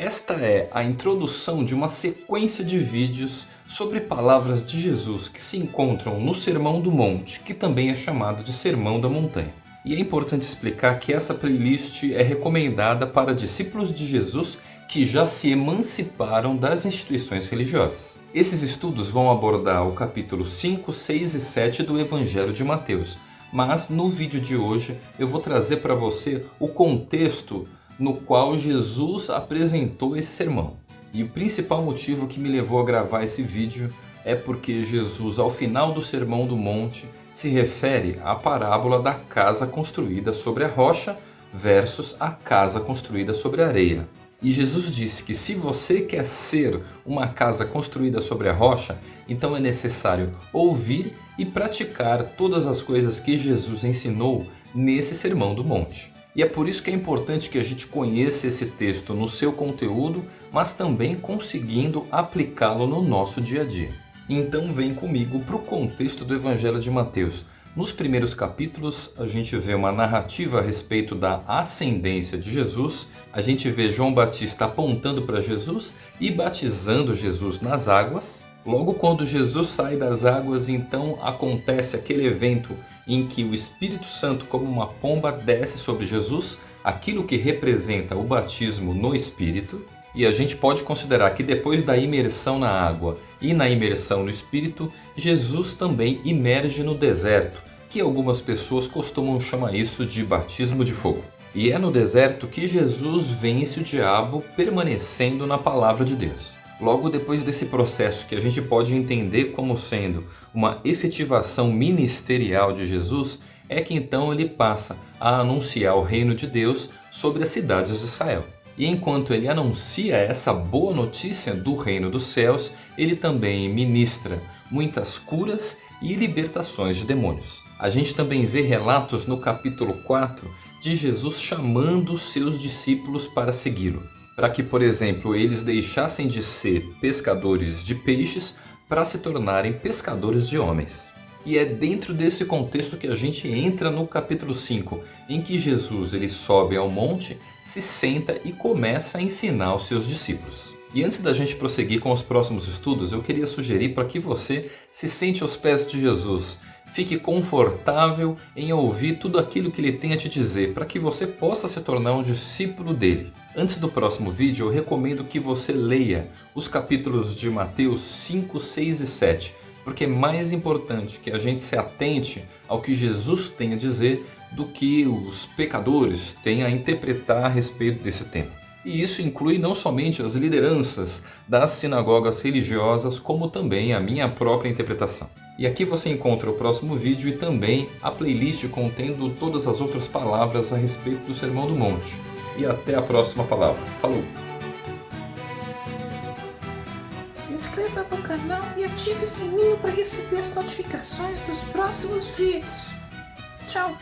Esta é a introdução de uma sequência de vídeos sobre palavras de Jesus que se encontram no Sermão do Monte, que também é chamado de Sermão da Montanha. E é importante explicar que essa playlist é recomendada para discípulos de Jesus que já se emanciparam das instituições religiosas. Esses estudos vão abordar o capítulo 5, 6 e 7 do Evangelho de Mateus, mas no vídeo de hoje eu vou trazer para você o contexto no qual Jesus apresentou esse sermão. E o principal motivo que me levou a gravar esse vídeo é porque Jesus, ao final do Sermão do Monte, se refere à parábola da casa construída sobre a rocha versus a casa construída sobre a areia. E Jesus disse que se você quer ser uma casa construída sobre a rocha, então é necessário ouvir e praticar todas as coisas que Jesus ensinou nesse Sermão do Monte. E é por isso que é importante que a gente conheça esse texto no seu conteúdo, mas também conseguindo aplicá-lo no nosso dia a dia. Então vem comigo para o contexto do Evangelho de Mateus. Nos primeiros capítulos a gente vê uma narrativa a respeito da ascendência de Jesus, a gente vê João Batista apontando para Jesus e batizando Jesus nas águas. Logo quando Jesus sai das águas, então acontece aquele evento em que o Espírito Santo como uma pomba desce sobre Jesus, aquilo que representa o batismo no Espírito. E a gente pode considerar que depois da imersão na água e na imersão no Espírito, Jesus também imerge no deserto, que algumas pessoas costumam chamar isso de batismo de fogo. E é no deserto que Jesus vence o diabo permanecendo na palavra de Deus. Logo depois desse processo que a gente pode entender como sendo uma efetivação ministerial de Jesus, é que então ele passa a anunciar o reino de Deus sobre as cidades de Israel. E enquanto ele anuncia essa boa notícia do reino dos céus, ele também ministra muitas curas e libertações de demônios. A gente também vê relatos no capítulo 4 de Jesus chamando seus discípulos para segui-lo. Para que, por exemplo, eles deixassem de ser pescadores de peixes para se tornarem pescadores de homens. E é dentro desse contexto que a gente entra no capítulo 5, em que Jesus ele sobe ao monte, se senta e começa a ensinar os seus discípulos. E antes da gente prosseguir com os próximos estudos, eu queria sugerir para que você se sente aos pés de Jesus, fique confortável em ouvir tudo aquilo que ele tem a te dizer, para que você possa se tornar um discípulo dele. Antes do próximo vídeo, eu recomendo que você leia os capítulos de Mateus 5, 6 e 7, porque é mais importante que a gente se atente ao que Jesus tem a dizer do que os pecadores têm a interpretar a respeito desse tema. E isso inclui não somente as lideranças das sinagogas religiosas, como também a minha própria interpretação. E aqui você encontra o próximo vídeo e também a playlist contendo todas as outras palavras a respeito do Sermão do Monte. E até a próxima palavra. Falou! inscreva no canal e ative o sininho para receber as notificações dos próximos vídeos. Tchau!